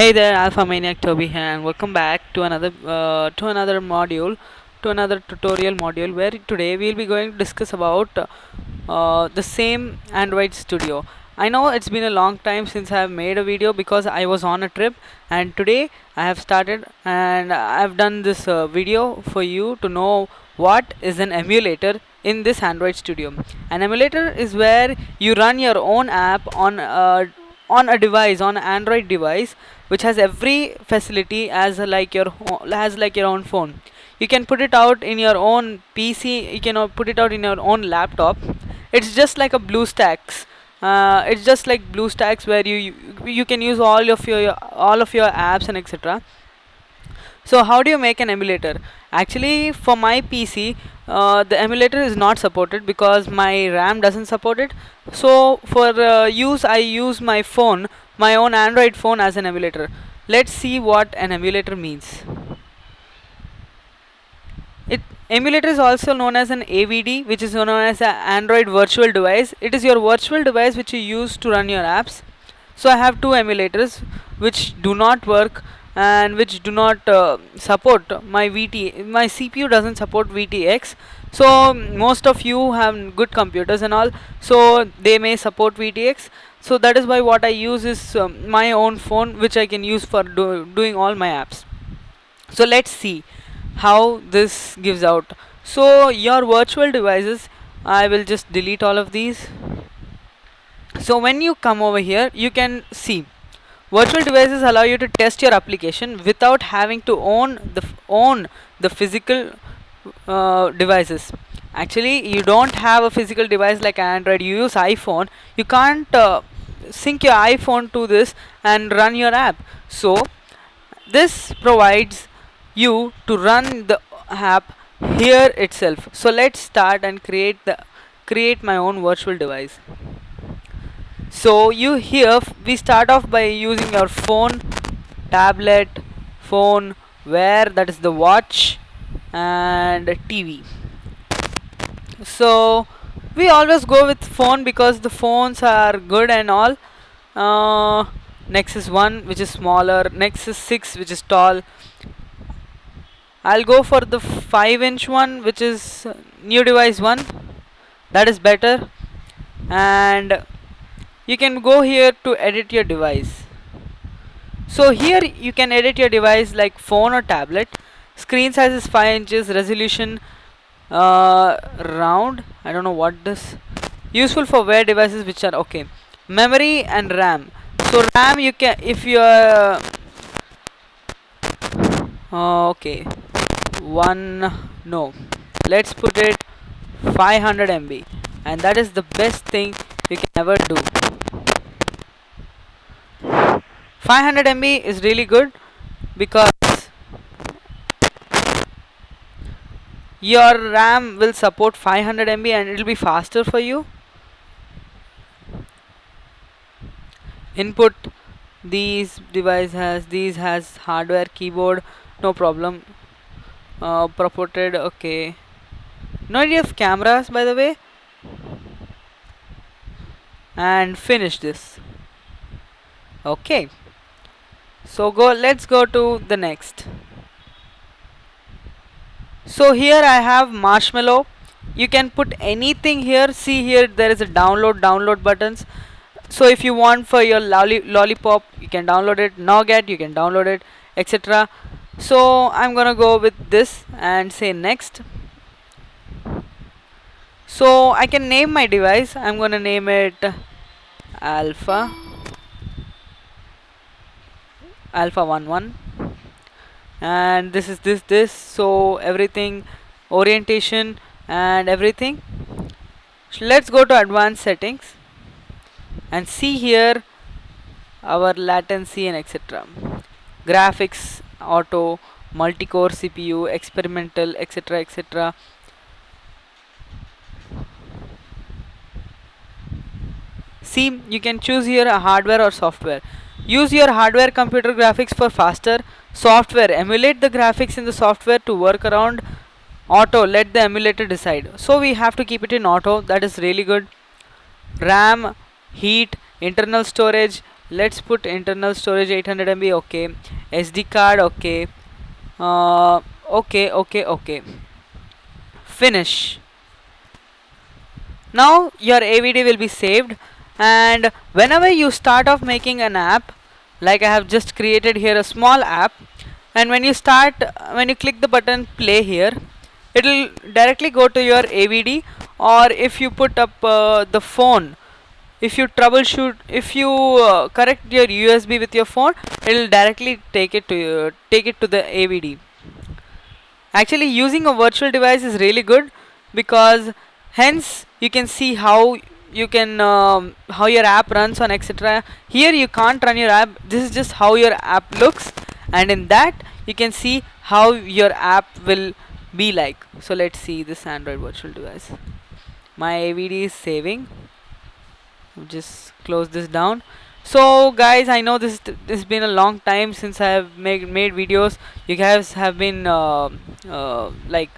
Hey there, Alpha Maniac Toby here, and welcome back to another uh, to another module, to another tutorial module where today we'll be going to discuss about uh, the same Android Studio. I know it's been a long time since I have made a video because I was on a trip, and today I have started and I've done this uh, video for you to know what is an emulator in this Android Studio. An emulator is where you run your own app on a on a device on an android device which has every facility as like your has like your own phone. You can put it out in your own pc you can uh, put it out in your own laptop. It's just like a bluestacks uh, it's just like bluestacks where you, you you can use all of your all of your apps and etc so how do you make an emulator? Actually for my pc uh, the emulator is not supported because my ram doesn't support it. So for uh, use i use my phone my own android phone as an emulator. Let's see what an emulator means. It emulator is also known as an avd which is known as an android virtual device. It is your virtual device which you use to run your apps. So i have two emulators which do not work and which do not uh, support my VT my CPU doesn't support VTX so most of you have good computers and all so they may support VTX so that is why what I use is um, my own phone which I can use for do doing all my apps. So let's see how this gives out. So your virtual devices I will just delete all of these. So when you come over here you can see virtual devices allow you to test your application without having to own the own the physical uh, devices. Actually you don't have a physical device like android. You use iphone. You can't uh, sync your iphone to this and run your app. So this provides you to run the app here itself. So let's start and create the create my own virtual device so you here we start off by using your phone tablet phone where that is the watch and tv so we always go with phone because the phones are good and all. Uh, nexus 1 which is smaller. Nexus 6 which is tall. I'll go for the 5 inch one which is new device one. That is better. And you can go here to edit your device. So here you can edit your device like phone or tablet. Screen size is 5 inches resolution uh, round. I don't know what this useful for wear devices which are okay. Memory and RAM. So RAM you can if you are uh, okay. One no. Let's put it 500 MB and that is the best thing you can never do. 500 MB is really good because your RAM will support 500 MB and it will be faster for you. Input these device has these has hardware keyboard no problem. Uh, purported okay. No idea of cameras by the way and finish this. Okay. So go let's go to the next. So here I have marshmallow. You can put anything here. See here there is a download download buttons. So if you want for your lolli- lollipop you can download it. Nougat you can download it etc so I'm gonna go with this and say next. So I can name my device. I'm gonna name it alpha. Alpha 11 and this is this this. So everything orientation and everything. So let's go to advanced settings and see here our latency and etc graphics auto multi-core cpu experimental etc etc see you can choose here a hardware or software. Use your hardware computer graphics for faster software. Emulate the graphics in the software to work around auto. Let the emulator decide. So we have to keep it in auto. That is really good. Ram heap internal storage. Let's put internal storage 800 MB okay. SD card. Okay. Uh, okay okay okay. Finish. Now your AVD will be saved and whenever you start off making an app like I have just created here a small app and when you start when you click the button play here it will directly go to your AVD or if you put up uh, the phone if you troubleshoot if you uh, correct your USB with your phone it will directly take it to take it to the AVD actually using a virtual device is really good because hence you can see how you can um, how your app runs on etc here you can't run your app. This is just how your app looks. And in that you can see how your app will be like. So let's see this android virtual device. My avd is saving. Just close this down. So guys i know this this has been a long time since i have made made videos. You guys have been uh, uh, like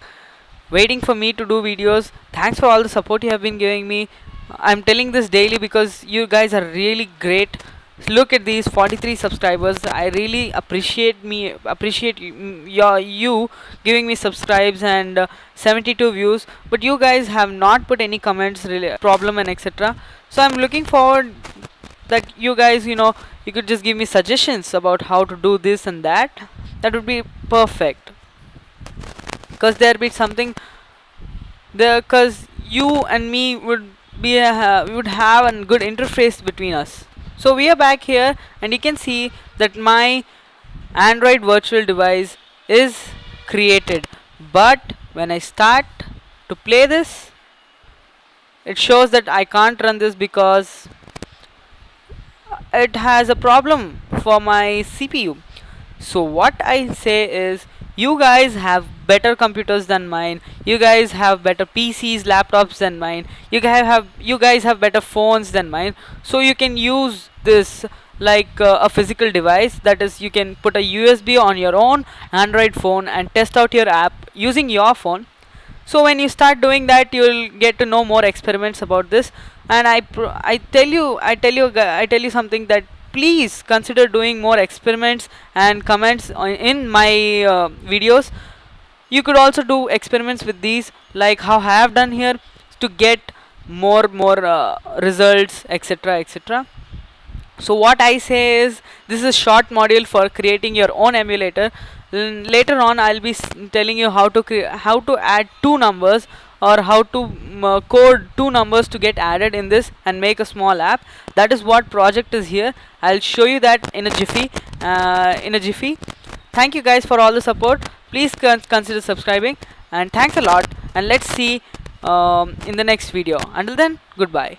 waiting for me to do videos. Thanks for all the support you have been giving me i'm telling this daily because you guys are really great. Look at these 43 subscribers. I really appreciate me appreciate your you giving me subscribes and uh, 72 views. But you guys have not put any comments really problem and etc so i'm looking forward that you guys you know you could just give me suggestions about how to do this and that. That would be perfect. Because there be something there because you and me would be a, we would have a good interface between us. So we are back here and you can see that my Android virtual device is created. But when I start to play this it shows that I can't run this because it has a problem for my CPU so what I say is you guys have better computers than mine. You guys have better PCs laptops than mine. You guys have you guys have better phones than mine. So you can use this like uh, a physical device. That is you can put a USB on your own Android phone and test out your app using your phone. So when you start doing that you'll get to know more experiments about this. And I I tell you I tell you I tell you something that please consider doing more experiments and comments in my uh, videos you could also do experiments with these like how I have done here to get more more uh, results etc etc so what I say is this is a short module for creating your own emulator. Later on I'll be telling you how to how to add two numbers or how to uh, code two numbers to get added in this and make a small app. That is what project is here. I'll show you that in a jiffy uh, in a jiffy. Thank you guys for all the support please con consider subscribing and thanks a lot and let's see um, in the next video. Until then goodbye